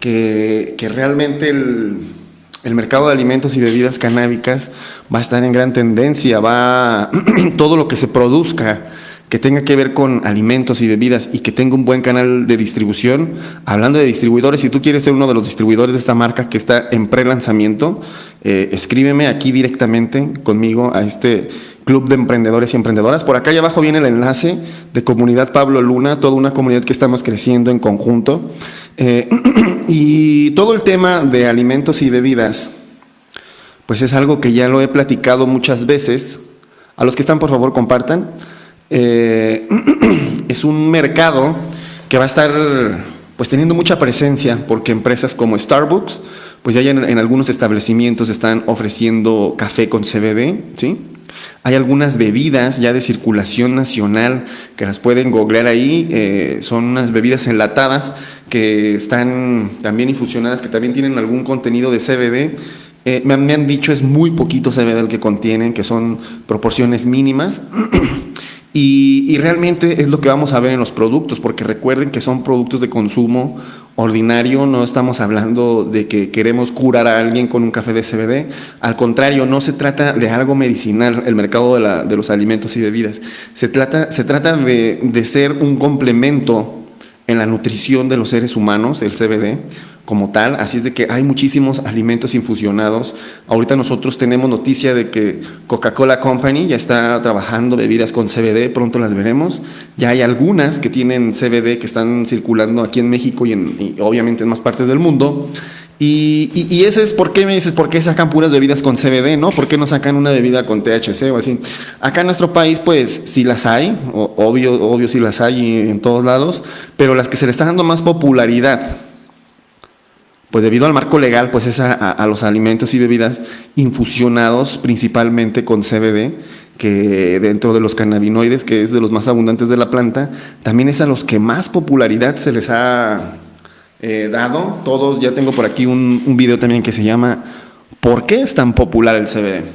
que, que realmente el, el mercado de alimentos y bebidas canábicas va a estar en gran tendencia, va todo lo que se produzca que tenga que ver con alimentos y bebidas y que tenga un buen canal de distribución. Hablando de distribuidores, si tú quieres ser uno de los distribuidores de esta marca que está en pre-lanzamiento, eh, escríbeme aquí directamente conmigo a este club de emprendedores y emprendedoras. Por acá abajo viene el enlace de Comunidad Pablo Luna, toda una comunidad que estamos creciendo en conjunto. Eh, y todo el tema de alimentos y bebidas, pues es algo que ya lo he platicado muchas veces. A los que están, por favor, compartan. Eh, es un mercado que va a estar pues teniendo mucha presencia porque empresas como Starbucks pues ya en, algunos establecimientos están ofreciendo café con CBD, ¿sí? Hay algunas bebidas ya de circulación nacional que las pueden googlear ahí, eh, son unas bebidas enlatadas que están también infusionadas, que también tienen algún contenido de CBD. Eh, me, me han dicho es muy poquito CBD el que contienen, que son proporciones mínimas. Y, realmente es lo que vamos a ver en los productos, porque recuerden que son productos de consumo ordinario, no estamos hablando de que queremos curar a alguien con un café de CBD, al contrario, no se trata de algo medicinal, el mercado de, la, de los alimentos y bebidas, se trata, se trata de, de ser un complemento en la nutrición de los seres humanos, el CBD, como tal, así es de que hay muchísimos alimentos infusionados. Ahorita nosotros tenemos noticia de que Coca-Cola Company ya está trabajando bebidas con CBD, pronto las veremos. Ya hay algunas que tienen CBD que están circulando aquí en México y, en, y obviamente en más partes del mundo. Y, y, y, ese es por qué me dices, ¿por qué sacan puras bebidas con CBD, no? ¿Por qué no sacan una bebida con THC o así? Acá en nuestro país, pues sí las hay, obvio, obvio sí las hay en todos lados, pero las que se le está dando más popularidad pues debido al marco legal, pues es a, los alimentos y bebidas infusionados principalmente con CBD, que dentro de los cannabinoides, que es de los más abundantes de la planta, también es a los que más popularidad se les ha eh, dado. Todos, ya tengo por aquí un video también que se llama ¿Por qué es tan popular el CBD?